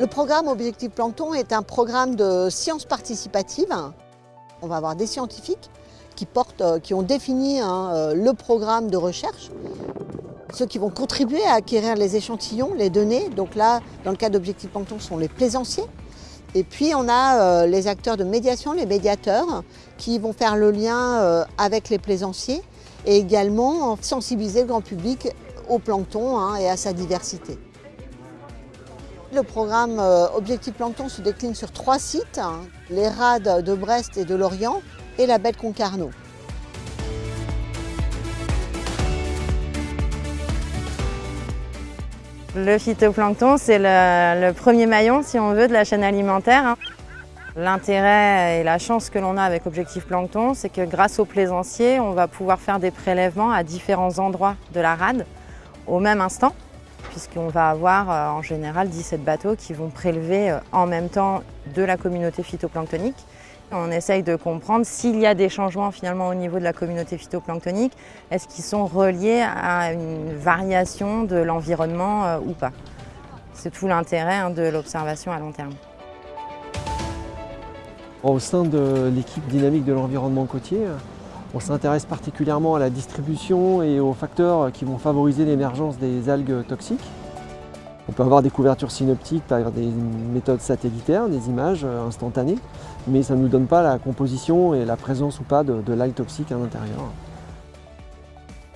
Le programme Objectif Plancton est un programme de sciences participatives. On va avoir des scientifiques qui, euh, ont défini hein, euh, le programme de recherche. Ceux qui vont contribuer à acquérir les échantillons, les données. Donc là, dans le cas d'Objectif Plancton, sont les plaisanciers. Et puis on a euh, les acteurs de médiation, les médiateurs, qui vont faire le lien avec les plaisanciers et également sensibiliser le grand public au plancton hein, et à sa diversité. Le programme Objectif Plancton se décline sur trois sites, hein. les rades de Brest et de Lorient et la baie Concarneau. Le phytoplancton, c'est le, premier maillon, si on veut, de la chaîne alimentaire. Hein. L'intérêt et la chance que l'on a avec Objectif Plancton, c'est que grâce aux plaisanciers, on va pouvoir faire des prélèvements à différents endroits de la rade au même instant, puisqu'on va avoir euh, en général 17 bateaux qui vont prélever euh, en même temps de la communauté phytoplanctonique on essaye de comprendre s'il y a des changements finalement au niveau de la communauté phytoplanctonique, est-ce qu'ils sont reliés à une variation de l'environnement euh, ou pas? C'est tout l'intérêt hein, de l'observation à long terme. Au sein de l'équipe dynamique de l'environnement côtier, on s'intéresse particulièrement à la distribution et aux facteurs qui vont favoriser l'émergence des algues toxiques. On peut avoir des couvertures synoptiques par des méthodes satellitaires, des images euh, instantanées, mais ça ne nous donne pas la composition et la présence ou pas de, l'algue toxique à l'intérieur.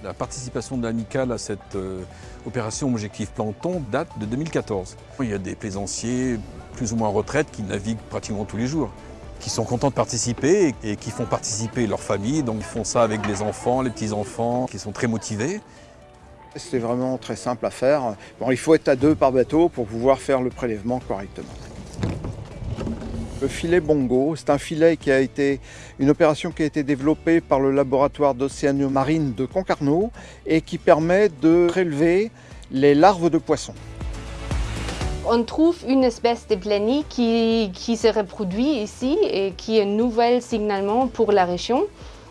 La participation de l'amicale à cette euh, opération Objectif Plancton date de 2014. Il y a des plaisanciers plus ou moins en retraite qui naviguent pratiquement tous les jours, qui sont contents de participer et qui font participer leur famille. Donc ils font ça avec les enfants, les petits-enfants, qui sont très motivés. C'est vraiment très simple à faire. Bon, il faut être à deux par bateau pour pouvoir faire le prélèvement correctement. Le filet Bongo, c'est un filet qui a été une opération qui a été développée par le laboratoire d'océanomarine de Concarneau et qui permet de prélever les larves de poissons. On trouve une espèce de planie qui, se reproduit ici et qui est un nouvel signalement pour la région.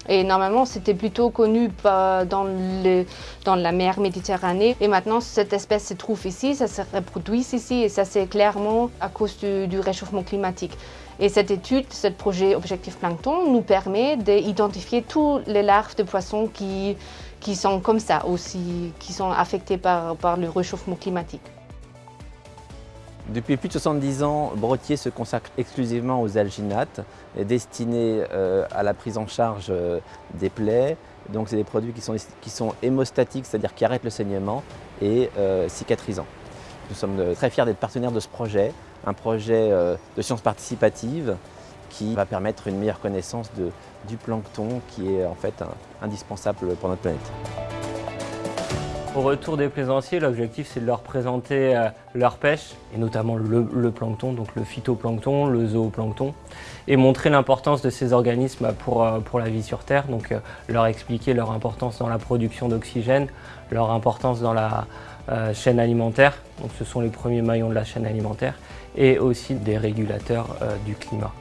Et normalement, c'était plutôt connu dans, le, dans, la mer Méditerranée. Et maintenant, cette espèce se trouve ici, ça se reproduit ici, et ça c'est clairement à cause du, réchauffement climatique. Et cette étude, ce projet Objectif Plancton, nous permet d'identifier toutes les larves de poissons qui, sont comme ça aussi, qui sont affectées par le réchauffement climatique. Depuis plus de 70 ans, Brottier se consacre exclusivement aux alginates destinés euh, à la prise en charge euh, des plaies. Donc c'est des produits qui sont, qui hémostatiques, c'est-à-dire qui arrêtent le saignement et euh, cicatrisants. Nous sommes très fiers d'être partenaires de ce projet, un projet de sciences participatives qui va permettre une meilleure connaissance du plancton qui est en fait indispensable pour notre planète. Au retour des plaisanciers, l'objectif c'est de leur présenter euh, leur pêche, et notamment le, plancton, donc le phytoplancton, le zooplancton, et montrer l'importance de ces organismes pour, euh, la vie sur Terre, donc euh, leur expliquer leur importance dans la production d'oxygène, leur importance dans la chaîne alimentaire, donc ce sont les premiers maillons de la chaîne alimentaire, et aussi des régulateurs du climat.